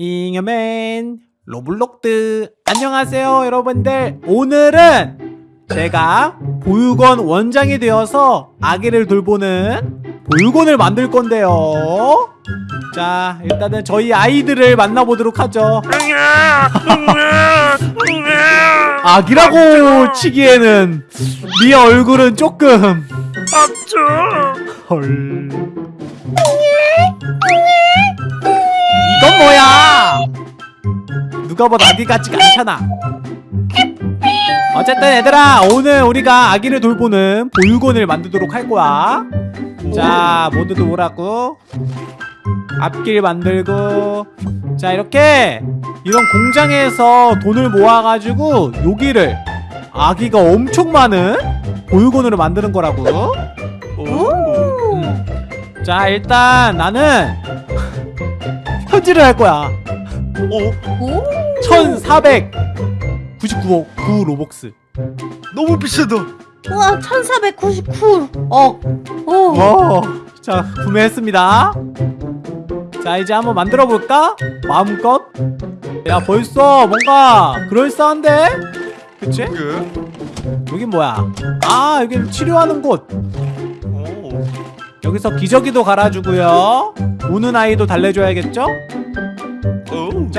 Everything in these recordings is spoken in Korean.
잉여맨. 로블록스. 안녕하세요 여러분들. 오늘은 제가 보육원 원장이 되어서 아기를 돌보는 보육원을 만들 건데요. 자 일단은 저희 아이들을 만나보도록 하죠. 아기라고 치기에는 네 얼굴은 조금 헐 누가 봐도 아기 같지가 않잖아. 어쨌든 얘들아 오늘 우리가 아기를 돌보는 보육원을 만들도록 할 거야. 자 모두들 오라고. 앞길 만들고. 자 이렇게 이런 공장에서 돈을 모아가지고 여기를 아기가 엄청 많은 보육원으로 만드는 거라고. 음. 자 일단 나는 현질을 할 거야. 오, 1499억 9 로벅스 너무 비싸다. 우와 1499 억. 오. 어, 자 구매했습니다 자 이제 한번 만들어 볼까? 마음껏 야 벌써 뭔가 그럴싸한데? 그치? 이게? 여긴 뭐야 아 여긴 치료하는 곳 오, 여기서 기저귀도 갈아주고요 우는 아이도 달래줘야겠죠?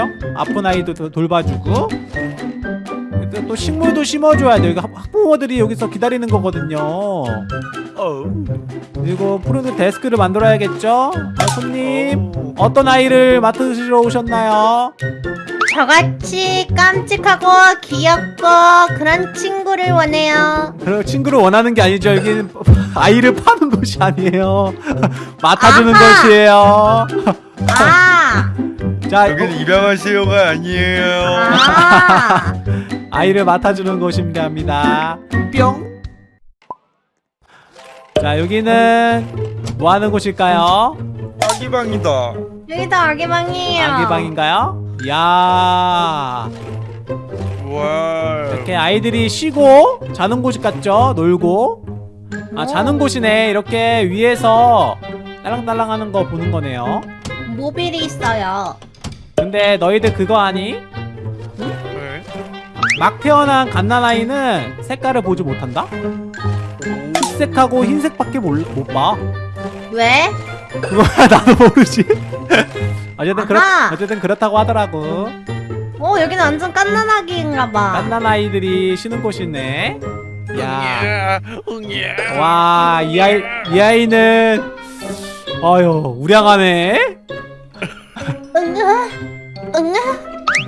오, 그죠? 아픈 아이도 도- 돌봐주고 또- 또 식물도 심어줘야 돼 여기 학- 학부모들이 여기서 기다리는 거거든요 오. 그리고 푸른 데스크를 만들어야겠죠? 아, 손님 오. 어떤 아이를 맡으시러 오셨나요? 저같이 깜찍하고 귀엽고 그런 친구를 원해요. 그런 친구를 원하는 게 아니죠 여기는 아이를 파는 곳이 아니에요 맡아주는 아하. 곳이에요 아. 자 여기는 이거 입양하세요가 아니에요. 아. 아이를 맡아주는 곳입니다 뿅 자 여기는 뭐 하는 곳일까요? 아기방이다. 여기도 아기방이에요. 아기방인가요? 이야 와. 이렇게 아이들이 쉬고 자는 곳 같죠? 놀고 아 자는 곳이네 이렇게 위에서 딸랑딸랑 하는 거 보는 거네요 모빌이 있어요. 근데 너희들 그거 아니? 네. 막 태어난 갓난아이는 색깔을 보지 못한다? 흰색하고 흰색밖에 몰, 못 봐. 왜? 그거야 나도 모르지. 어쨌든 그렇. 어쨌든 그렇다고 하더라고. 어 여기는 완전 깐난아기인가봐. 갓난아이들이 쉬는 곳이네. 야, 응야. 와, 이 아이 이 아이는 아유 우량하네. 응아.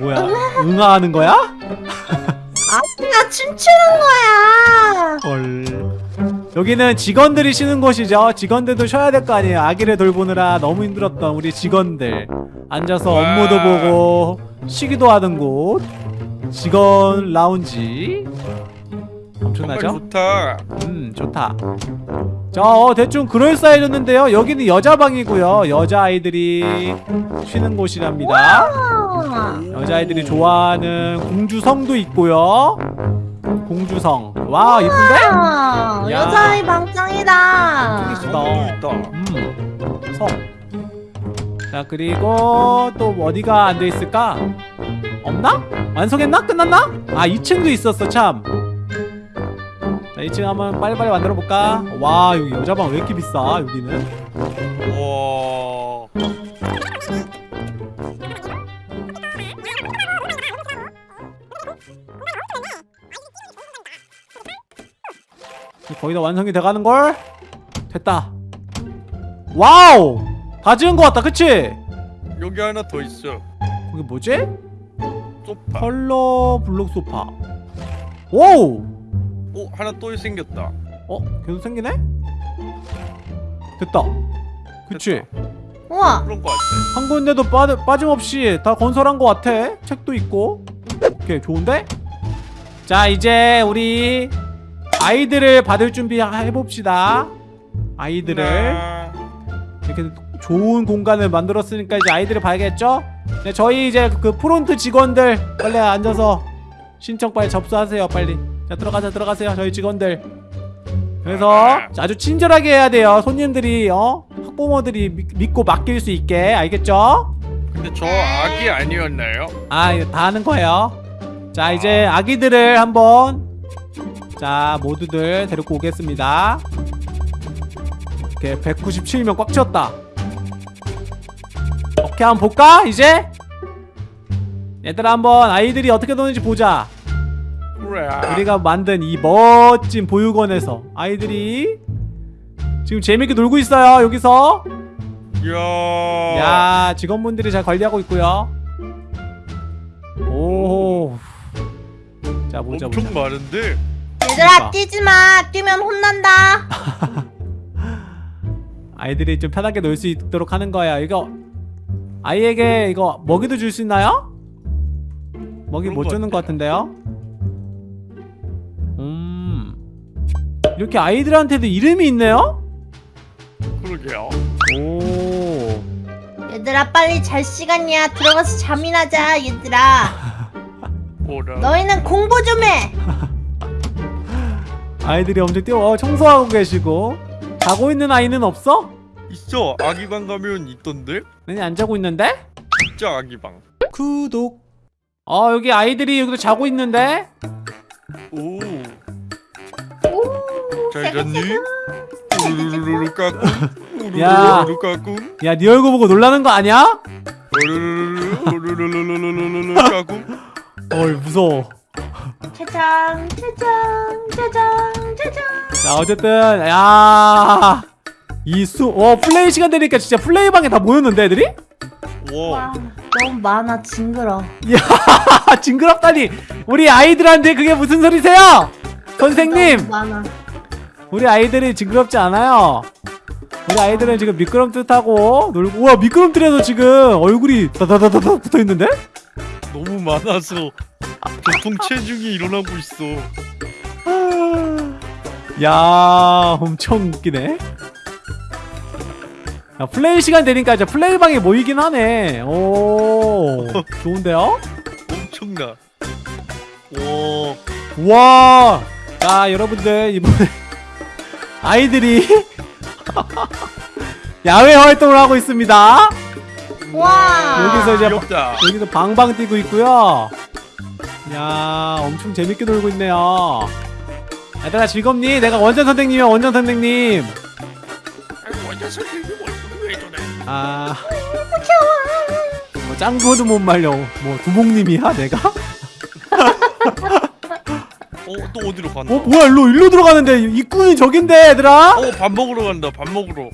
응아. 뭐야? 응아 하는 거야? 아기가 춤추는 거야. 헐. 여기는 직원들이 쉬는 곳이죠. 직원들도 쉬어야 될 거 아니에요. 아기를 돌보느라 너무 힘들었던 우리 직원들. 앉아서 와. 업무도 보고 쉬기도 하는 곳. 직원 라운지. 엄청나죠? 좋다. 음, 좋다. 자, 어, 대충 그럴싸해졌는데요. 여기는 여자 방이고요. 여자 아이들이 쉬는 곳이랍니다. 아. 여자아이들이 좋아하는 공주성도 있고요. 공주성. 와, 이쁜데? 아, 야. 여자아이 방짱이다. 예쁘다. 있다. 음, 성. 자, 그리고 또 어디가 안 돼 있을까? 없나? 완성했나? 끝났나? 아, 2층도 있었어, 참. 자, 2층 한번 빨리빨리 만들어 볼까? 와, 여기 여자방 왜 이렇게 비싸, 여기는? 와. 거의 다 완성이 돼가는 걸? 됐다. 와우! 다 지은 것 같다, 그치? 여기 하나 더 있어. 거기 뭐지? 소파. 컬러 블록 소파. 오우! 오, 하나 또 생겼다. 어? 계속 생기네? 됐다. 그치? 우와. 그런 거 같아. 한 군데도 빠, 빠짐없이 다 건설한 것 같아. 책도 있고. 오케이, 좋은데? 자, 이제 우리 아이들을 받을 준비 해봅시다. 아이들을. 네. 이렇게 좋은 공간을 만들었으니까 이제 아이들을 봐야겠죠? 네, 저희 이제 그 프론트 직원들 빨리 앉아서 신청 빨리 접수하세요 빨리 자 들어가자 들어가세요 저희 직원들. 그래서 아주 친절하게 해야 돼요. 손님들이 어? 학부모들이 믿, 믿고 맡길 수 있게. 알겠죠? 근데 저 아기 아니었나요? 아 이거 다 하는 거예요? 자 이제 아기들을 한번 자 모두들 데리고 오겠습니다. 이렇게 197명 꽉 채웠다. 오케이 한번 볼까 이제? 얘들아 한번 아이들이 어떻게 노는지 보자. 우리가 만든 이 멋진 보육원에서 아이들이 지금 재밌게 놀고 있어요 여기서 야. 야 직원분들이 잘 관리하고 있고요 오. 자 보자 보자 엄청 많은데. 그러니까. 얘들아 뛰지 마. 뛰면 혼난다. 아이들이 좀 편하게 놀 수 있도록 하는 거야 이거 아이에게 이거 먹이도 줄 수 있나요? 먹이 못것 주는 것 같은데요? 이렇게 아이들한테도 이름이 있네요? 그러게요. 오 얘들아 빨리 잘 시간이야. 들어가서 잠이나 자. 얘들아. 뭐라. 너희는 공부 좀 해. 아이들이 엄청 뛰어 어, 청소하고 계시고 자고 있는 아이는 없어? 있어. 아기방 가면 있던데. 아니 안 자고 있는데? 진짜 아기방. 구독 어 여기 아이들이 여기서 자고 있는데? 오. 오. 잘 잤니? 우르르르 까꿍. 야. 우르르르 까꿍. 야네 얼굴 보고 놀라는 거 아니야? 우르르르 우르르르르르르 까꿍. 어이 무서워 짜장 짜장 짜장 짜장. 자 어쨌든 야 이수어 플레이 시간 되니까 진짜 플레이 방에 다 모였는데 애들이? 와. 와 너무 많아 징그러. 야 징그럽다니 우리 아이들한테 그게 무슨 소리세요? 선생님 많아. 우리 아이들이 징그럽지 않아요 우리 아이들은 지금 미끄럼틀 타고 놀고 우와 미끄럼틀에서 지금 얼굴이 다다다다다 붙어있는데? 너무 많아서 보통 체중이 일어나고 있어. 야 엄청 웃기네 야, 플레이 시간 되니까 이제 플레이방에 모이긴 하네 오 좋은데요? 엄청나. 와. 와, 자 여러분들 이번에 아이들이 야외 활동을 하고 있습니다. 와. 여기서 이제 귀엽다. 여기서 방방 뛰고 있고요. 야, 엄청 재밌게 놀고 있네요. 얘들아 즐겁니? 내가 원전 선생님이야 원전 선생님. 완전 선생님 왜 저래? 아, 뭐 짱구도 못 말려. 뭐 두목님이야 내가? 어또 어디로 간다? 어 뭐야 일로 일로 들어가는데 입구는 저긴데 얘들아? 어밥 먹으러 간다. 밥 먹으러.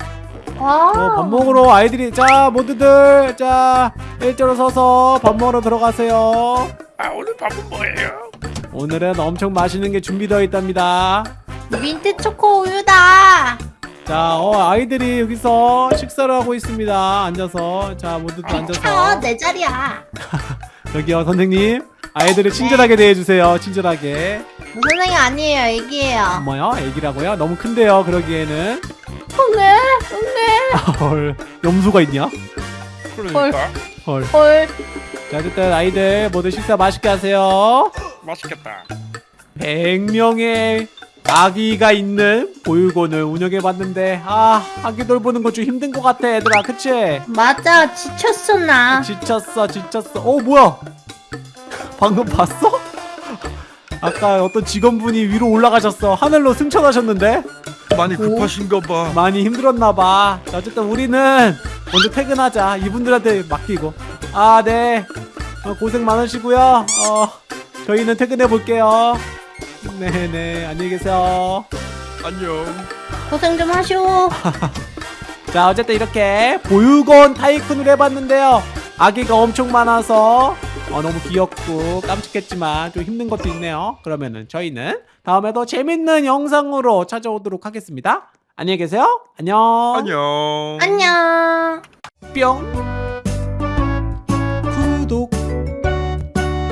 와. 어, 밥 먹으러 아이들이 자 모두들 자 일자로 서서 밥 먹으러 들어가세요. 아 오늘 밥은 뭐예요? 오늘은 엄청 맛있는 게 준비되어 있답니다. 민트 초코 우유다. 자, 어, 아이들이 여기서 식사를 하고 있습니다. 앉아서 자 모두들 비켜 앉아서 내 자리야. 여기요 선생님 아이들을 친절하게 대해주세요. 친절하게. 선생님 아니에요 애기예요. 뭐요? 애기라고요? 너무 큰데요. 그러기에는 응애 응애 헐 염소가 있냐? 그러니까 헐. 헐. 자 어쨌든 아이들 모두 식사 맛있게 하세요. 맛있겠다. 100명의 아기가 있는 보육원을 운영해봤는데 아 아기 돌보는 거좀 힘든 것 같아 얘들아 그치? 맞아 지쳤어 나. 지쳤어 지쳤어 어 뭐야 방금 봤어? 아까 어떤 직원분이 위로 올라가셨어. 하늘로 승천하셨는데? 많이 급하신가 봐. 많이 힘들었나봐. 자, 어쨌든 우리는 먼저 퇴근하자. 이분들한테 맡기고. 아네. 어, 고생 많으시고요. 어 저희는 퇴근해 볼게요. 네네. 안녕히 계세요. 안녕. 고생 좀 하쇼. 자 어쨌든 이렇게 보육원 타이쿤을 해봤는데요. 아기가 엄청 많아서 어, 너무 귀엽고 깜찍했지만 좀 힘든 것도 있네요. 그러면은 저희는 다음에도 재밌는 영상으로 찾아오도록 하겠습니다. 안녕히 계세요. 안녕. 안녕. 안녕. 뿅. 구독.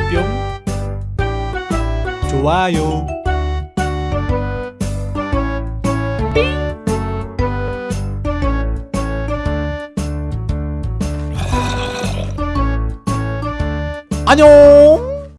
뿅. 좋아요 안녕